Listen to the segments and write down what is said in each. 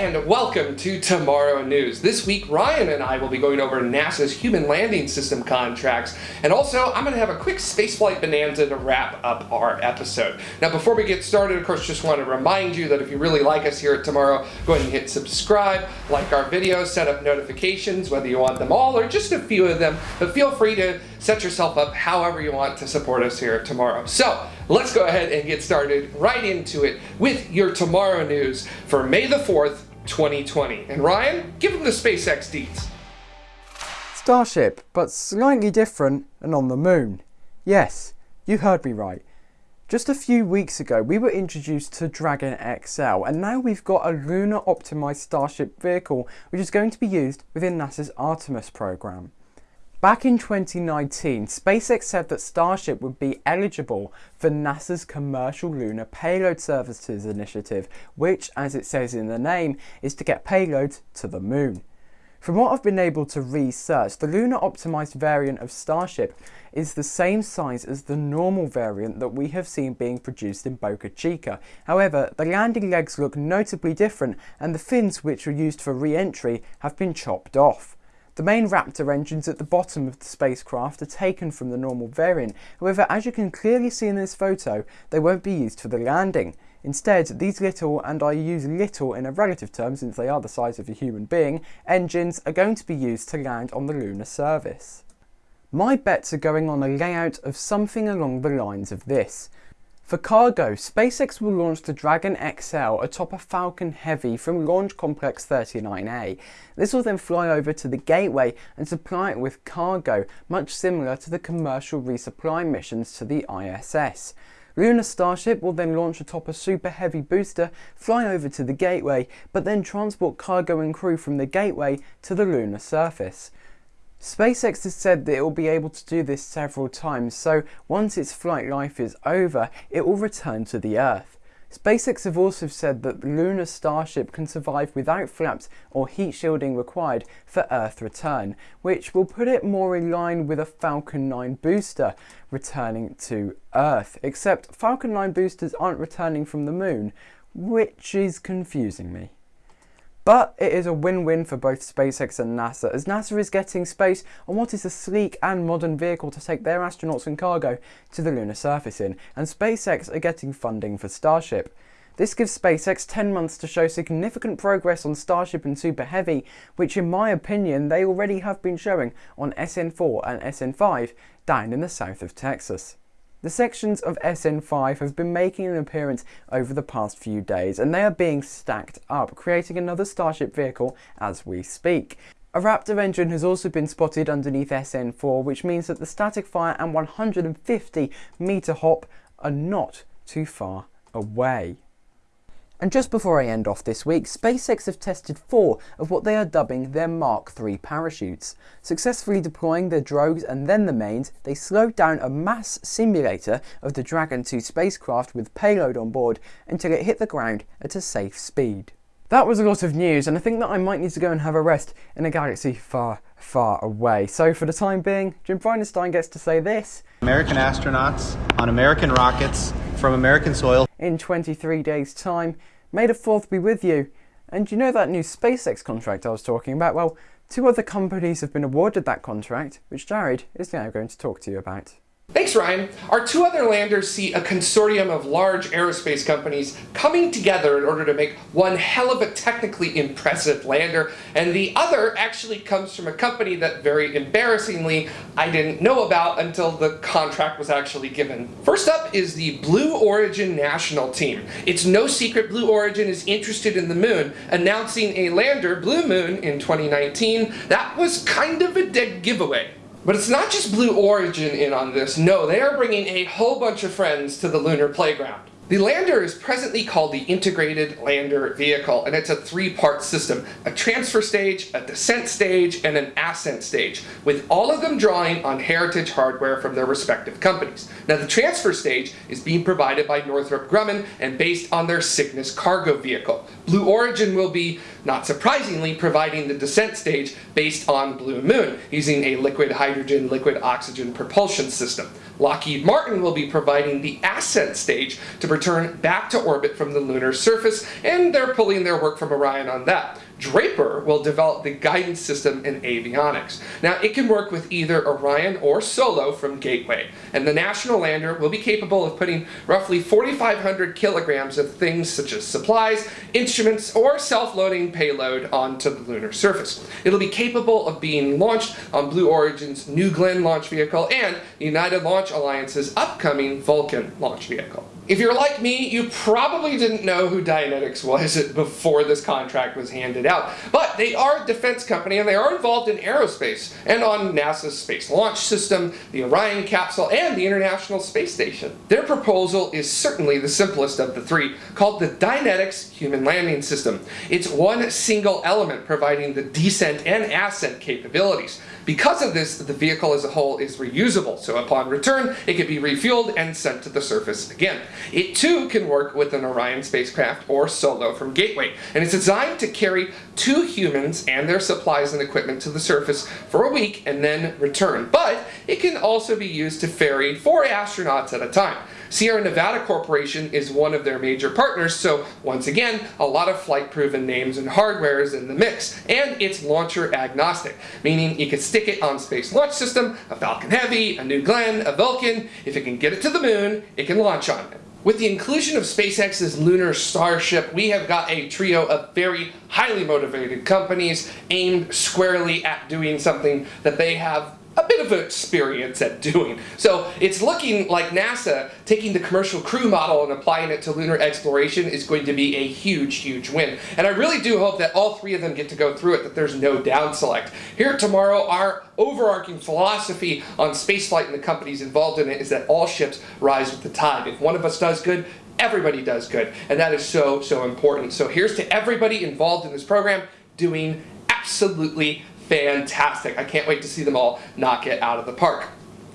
and welcome to Tomorrow News. This week, Ryan and I will be going over NASA's Human Landing System contracts, and also I'm going to have a quick spaceflight bonanza to wrap up our episode. Now, before we get started, of course, just want to remind you that if you really like us here at Tomorrow, go ahead and hit subscribe, like our videos, set up notifications, whether you want them all or just a few of them, but feel free to set yourself up however you want to support us here at Tomorrow. So, let's go ahead and get started right into it with your Tomorrow News for May the 4th, 2020. And Ryan, give them the SpaceX deets. Starship, but slightly different and on the moon. Yes, you heard me right. Just a few weeks ago, we were introduced to Dragon XL, and now we've got a lunar optimized Starship vehicle, which is going to be used within NASA's Artemis program. Back in 2019, SpaceX said that Starship would be eligible for NASA's Commercial Lunar Payload Services initiative, which, as it says in the name, is to get payloads to the moon. From what I've been able to research, the lunar optimized variant of Starship is the same size as the normal variant that we have seen being produced in Boca Chica. However, the landing legs look notably different and the fins which were used for re-entry have been chopped off. The main Raptor engines at the bottom of the spacecraft are taken from the normal variant, however as you can clearly see in this photo, they won't be used for the landing. Instead, these little, and I use little in a relative term since they are the size of a human being, engines are going to be used to land on the lunar surface. My bets are going on a layout of something along the lines of this. For cargo, SpaceX will launch the Dragon XL atop a Falcon Heavy from Launch Complex 39A. This will then fly over to the Gateway and supply it with cargo, much similar to the commercial resupply missions to the ISS. Lunar Starship will then launch atop a Super Heavy booster, fly over to the Gateway, but then transport cargo and crew from the Gateway to the lunar surface. SpaceX has said that it will be able to do this several times, so once its flight life is over, it will return to the Earth. SpaceX have also said that the lunar Starship can survive without flaps or heat shielding required for Earth return, which will put it more in line with a Falcon 9 booster returning to Earth, except Falcon 9 boosters aren't returning from the moon, which is confusing me. But it is a win-win for both SpaceX and NASA, as NASA is getting space on what is a sleek and modern vehicle to take their astronauts and cargo to the lunar surface in, and SpaceX are getting funding for Starship. This gives SpaceX 10 months to show significant progress on Starship and Super Heavy, which in my opinion they already have been showing on SN4 and SN5 down in the south of Texas. The sections of SN5 have been making an appearance over the past few days and they are being stacked up, creating another Starship vehicle as we speak. A Raptor engine has also been spotted underneath SN4 which means that the static fire and 150 meter hop are not too far away. And just before I end off this week, SpaceX have tested four of what they are dubbing their Mark III parachutes. Successfully deploying their drogues and then the mains, they slowed down a mass simulator of the Dragon 2 spacecraft with payload on board until it hit the ground at a safe speed. That was a lot of news and I think that I might need to go and have a rest in a galaxy far, far away. So for the time being, Jim Bridenstine gets to say this. American astronauts on American rockets from American soil. In 23 days time, May the 4th be with you. And you know that new SpaceX contract I was talking about? Well, two other companies have been awarded that contract, which Jared is now going to talk to you about. Thanks, Ryan. Our two other landers see a consortium of large aerospace companies coming together in order to make one hell of a technically impressive lander, and the other actually comes from a company that very embarrassingly I didn't know about until the contract was actually given. First up is the Blue Origin national team. It's no secret Blue Origin is interested in the moon, announcing a lander, Blue Moon, in 2019. That was kind of a dead giveaway. But it's not just Blue Origin in on this, no, they are bringing a whole bunch of friends to the lunar playground. The lander is presently called the Integrated Lander Vehicle, and it's a three-part system. A transfer stage, a descent stage, and an ascent stage, with all of them drawing on heritage hardware from their respective companies. Now the transfer stage is being provided by Northrop Grumman and based on their Cygnus cargo vehicle. Blue Origin will be not surprisingly providing the descent stage based on Blue Moon, using a liquid hydrogen, liquid oxygen propulsion system. Lockheed Martin will be providing the ascent stage to return back to orbit from the lunar surface, and they're pulling their work from Orion on that. Draper will develop the guidance system in avionics. Now, it can work with either Orion or Solo from Gateway, and the National Lander will be capable of putting roughly 4,500 kilograms of things such as supplies, instruments, or self-loading payload onto the lunar surface. It'll be capable of being launched on Blue Origin's New Glenn launch vehicle and United Launch Alliance's upcoming Vulcan launch vehicle. If you're like me, you probably didn't know who Dynetics was before this contract was handed out. But they are a defense company and they are involved in aerospace and on NASA's Space Launch System, the Orion capsule, and the International Space Station. Their proposal is certainly the simplest of the three, called the Dynetics Human Landing System. It's one single element providing the descent and ascent capabilities. Because of this, the vehicle as a whole is reusable, so upon return, it can be refueled and sent to the surface again. It too can work with an Orion spacecraft or solo from Gateway, and it's designed to carry two humans and their supplies and equipment to the surface for a week and then return. But it can also be used to ferry four astronauts at a time. Sierra Nevada Corporation is one of their major partners, so once again, a lot of flight-proven names and hardware is in the mix, and it's launcher agnostic, meaning you can stick it on Space Launch System, a Falcon Heavy, a New Glenn, a Vulcan. If it can get it to the moon, it can launch on it. With the inclusion of SpaceX's lunar starship, we have got a trio of very highly motivated companies aimed squarely at doing something that they have a bit of experience at doing. So it's looking like NASA taking the commercial crew model and applying it to lunar exploration is going to be a huge, huge win. And I really do hope that all three of them get to go through it, that there's no down select. Here tomorrow, our overarching philosophy on spaceflight and the companies involved in it is that all ships rise with the tide. If one of us does good, everybody does good. And that is so, so important. So here's to everybody involved in this program doing absolutely fantastic. I can't wait to see them all knock it out of the park.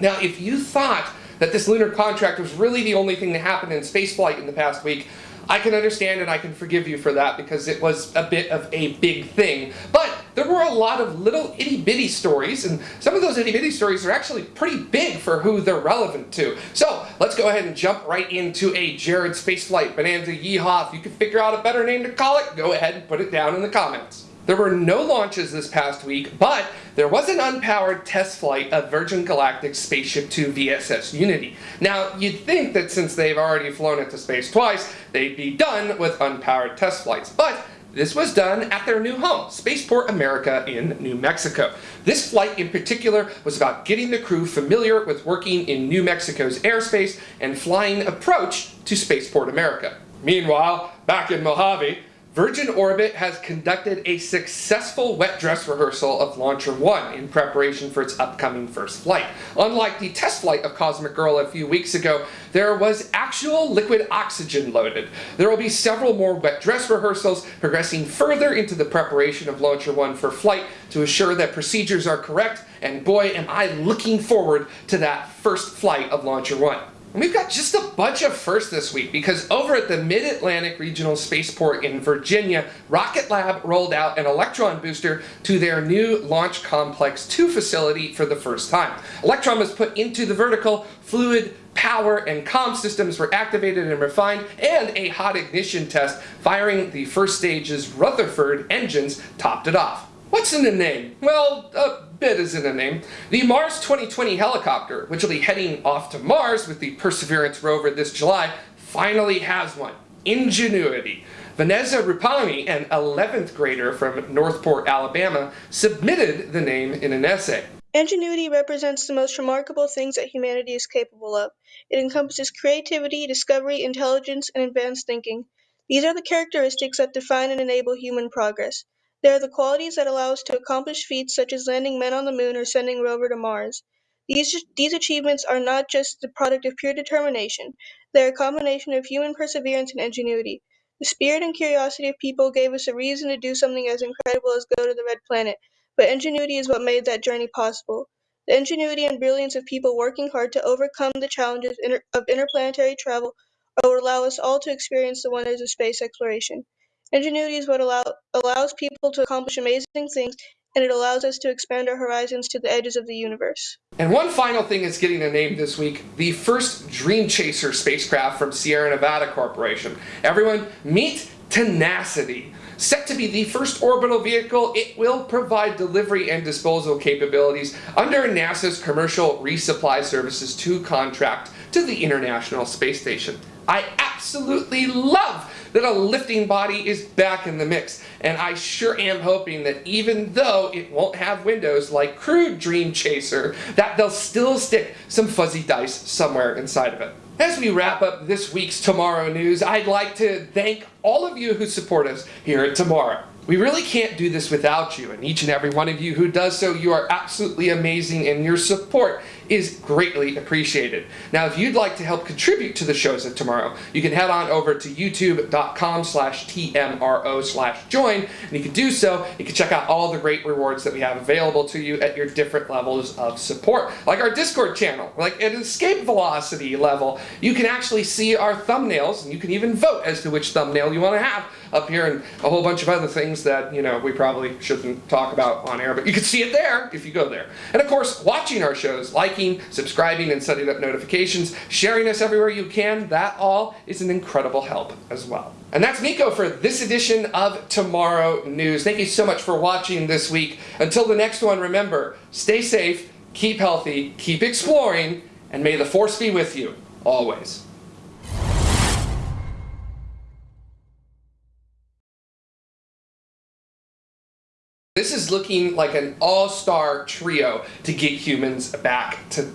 Now, if you thought that this lunar contract was really the only thing that happened in spaceflight in the past week, I can understand and I can forgive you for that because it was a bit of a big thing. But there were a lot of little itty bitty stories, and some of those itty bitty stories are actually pretty big for who they're relevant to. So let's go ahead and jump right into a Jared Spaceflight Bonanza Yeehaw. If you can figure out a better name to call it, go ahead and put it down in the comments. There were no launches this past week, but there was an unpowered test flight of Virgin Galactic's Spaceship Two VSS Unity. Now, you'd think that since they've already flown into space twice, they'd be done with unpowered test flights, but this was done at their new home, Spaceport America in New Mexico. This flight in particular was about getting the crew familiar with working in New Mexico's airspace and flying approach to Spaceport America. Meanwhile, back in Mojave, Virgin Orbit has conducted a successful wet dress rehearsal of Launcher 1 in preparation for its upcoming first flight. Unlike the test flight of Cosmic Girl a few weeks ago, there was actual liquid oxygen loaded. There will be several more wet dress rehearsals progressing further into the preparation of Launcher 1 for flight to assure that procedures are correct, and boy am I looking forward to that first flight of Launcher 1. And we've got just a bunch of firsts this week because over at the Mid-Atlantic Regional Spaceport in Virginia, Rocket Lab rolled out an Electron booster to their new Launch Complex 2 facility for the first time. Electron was put into the vertical, fluid, power, and comm systems were activated and refined, and a hot ignition test firing the first stage's Rutherford engines topped it off. What's in the name? Well, a bit is in the name. The Mars 2020 helicopter, which will be heading off to Mars with the Perseverance rover this July, finally has one. Ingenuity. Vaneeza Rupani, an 11th grader from Northport, Alabama, submitted the name in an essay. Ingenuity represents the most remarkable things that humanity is capable of. It encompasses creativity, discovery, intelligence, and advanced thinking. These are the characteristics that define and enable human progress. They are the qualities that allow us to accomplish feats such as landing men on the moon or sending rover to Mars. These, these achievements are not just the product of pure determination, they are a combination of human perseverance and ingenuity. The spirit and curiosity of people gave us a reason to do something as incredible as go to the Red Planet, but ingenuity is what made that journey possible. The ingenuity and brilliance of people working hard to overcome the challenges of interplanetary travel will allow us all to experience the wonders of space exploration. Ingenuity is what allow, allows people to accomplish amazing things, and it allows us to expand our horizons to the edges of the universe. And one final thing is getting a name this week the first Dream Chaser spacecraft from Sierra Nevada Corporation. Everyone, meet Tenacity. Set to be the first orbital vehicle, it will provide delivery and disposal capabilities under NASA's Commercial Resupply Services 2 contract to the International Space Station. I absolutely love that a lifting body is back in the mix, and I sure am hoping that even though it won't have windows like crewed Dream Chaser, that they'll still stick some fuzzy dice somewhere inside of it. As we wrap up this week's Tomorrow News, I'd like to thank all of you who support us here at Tomorrow. We really can't do this without you, and each and every one of you who does so, you are absolutely amazing, and your support is greatly appreciated. Now, if you'd like to help contribute to the shows of tomorrow, you can head on over to youtube.com slash tmro slash join, and you can do so. You can check out all the great rewards that we have available to you at your different levels of support, like our Discord channel, like at escape velocity level. You can actually see our thumbnails, and you can even vote as to which thumbnail you want to have up here, and a whole bunch of other things that, you know, we probably shouldn't talk about on air, but you can see it there if you go there. And of course, watching our shows, liking liking, subscribing, and setting up notifications, sharing us everywhere you can, that all is an incredible help as well. And that's Nico for this edition of Tomorrow News. Thank you so much for watching this week. Until the next one, remember, stay safe, keep healthy, keep exploring, and may the force be with you always. This is looking like an all-star trio to get humans back to